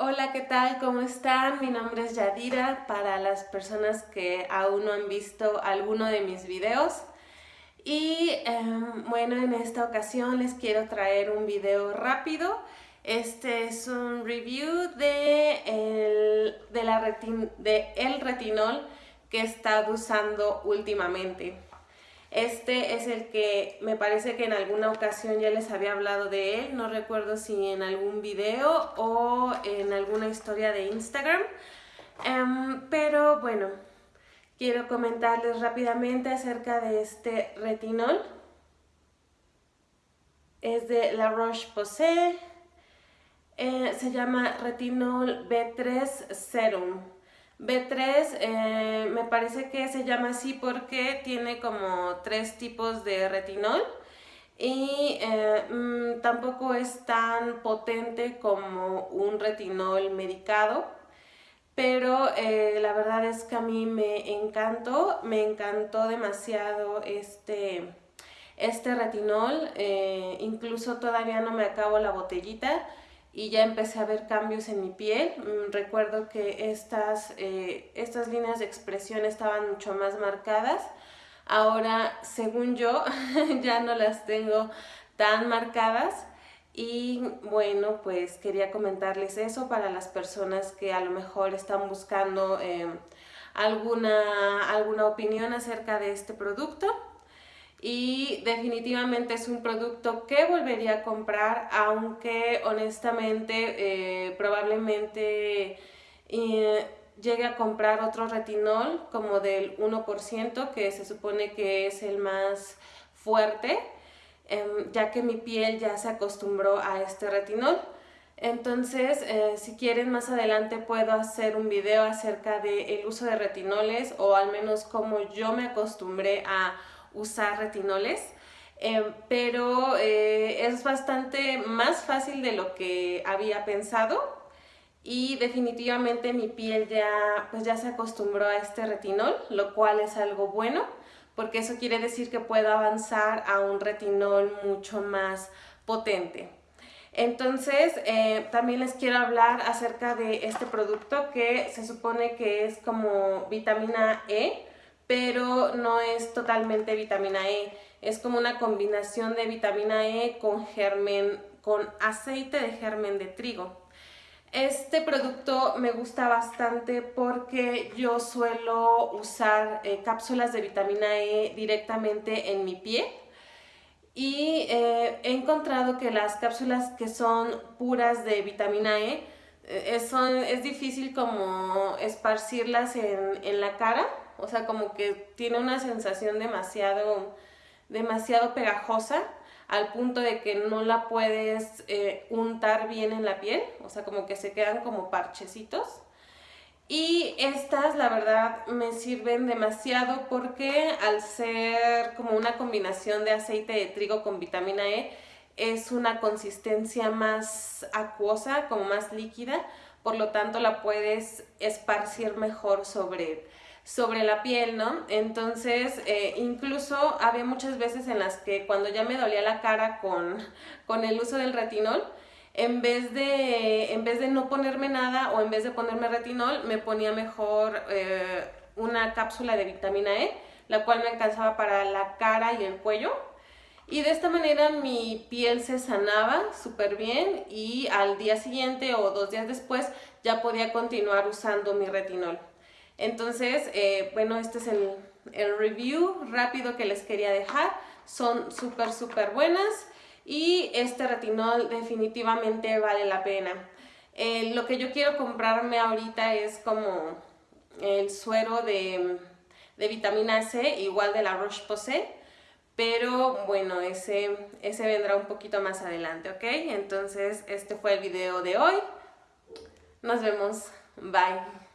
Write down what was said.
Hola, ¿qué tal? ¿Cómo están? Mi nombre es Yadira, para las personas que aún no han visto alguno de mis videos. Y em, bueno, en esta ocasión les quiero traer un video rápido. Este es un review de el, de la de el retinol que he estado usando últimamente. Este es el que me parece que en alguna ocasión ya les había hablado de él, no recuerdo si en algún video o en alguna historia de Instagram. Em, pero bueno, quiero comentarles rápidamente acerca de este retinol. Es de La Roche-Posay. Eh, se llama Retinol B3 Serum. B3 eh, me parece que se llama así porque tiene como tres tipos de retinol y eh, mm, tampoco es tan potente como un retinol medicado pero eh, la verdad es que a mí me encantó, me encantó demasiado este, este retinol, incluso todavía no me acabo la botellita, y ya empecé a ver cambios en mi piel. Mm, recuerdo que estas, eh, estas líneas de expresión estaban mucho más marcadas. Ahora, según yo, ya no las tengo tan marcadas. Y bueno, pues quería comentarles eso para las personas que a lo mejor están buscando eh, alguna, alguna opinión acerca de este producto y definitivamente es un producto que volvería a comprar, aunque honestamente eh, probablemente eh, llegue a comprar otro retinol como del 1%, que se supone que es el más fuerte, em, ya que mi piel ya se acostumbró a este retinol. Entonces, eh, si quieren más adelante puedo hacer un video acerca del uso de retinoles o al menos cómo yo me acostumbré a usar retinoles, eh, pero eh, es bastante más fácil de lo que había pensado y definitivamente mi piel ya, pues ya se acostumbró a este retinol, lo cual es algo bueno porque eso quiere decir que puedo avanzar a un retinol mucho más potente. Entonces, eh, también les quiero hablar acerca de este producto que se supone que es como vitamina E, pero no es totalmente vitamina E. Es como una combinación de vitamina E con germen, con aceite de germen de trigo. Este producto me gusta bastante porque yo suelo usar eh, cápsulas de vitamina E directamente en mi piel y eh, he encontrado que las cápsulas que son puras de vitamina E eh, es, difícil como esparcirlas en, en la cara o sea, como que tiene una sensación demasiado, demasiado pegajosa al punto de que no la puedes eh, untar bien en la piel, o sea, como que se quedan como parchecitos. Y estas, la verdad, me sirven demasiado porque al ser como una combinación de aceite de trigo con vitamina E, es una consistencia más acuosa, como más líquida, por lo tanto la puedes esparcir mejor sobre sobre la piel, ¿no? Entonces, eh, incluso había muchas veces en las que cuando ya me dolía la cara con, con el uso del retinol, en vez, de, en vez de no ponerme nada o en vez de ponerme retinol, me ponía mejor eh, una cápsula de vitamina E, la cual me alcanzaba para la cara y el cuello. Y de esta manera mi piel se sanaba súper bien y al día siguiente o dos días después ya podía continuar usando mi retinol. Entonces, eh, bueno, este es el, review rápido que les quería dejar. Son súper, súper buenas y este retinol definitivamente vale la pena. Eh, lo que yo quiero comprarme ahorita es como el suero de, vitamina C, igual de la Roche-Posay, pero bueno, ese, ese vendrá un poquito más adelante, ¿ok? Entonces, este fue el video de hoy. Nos vemos. Bye.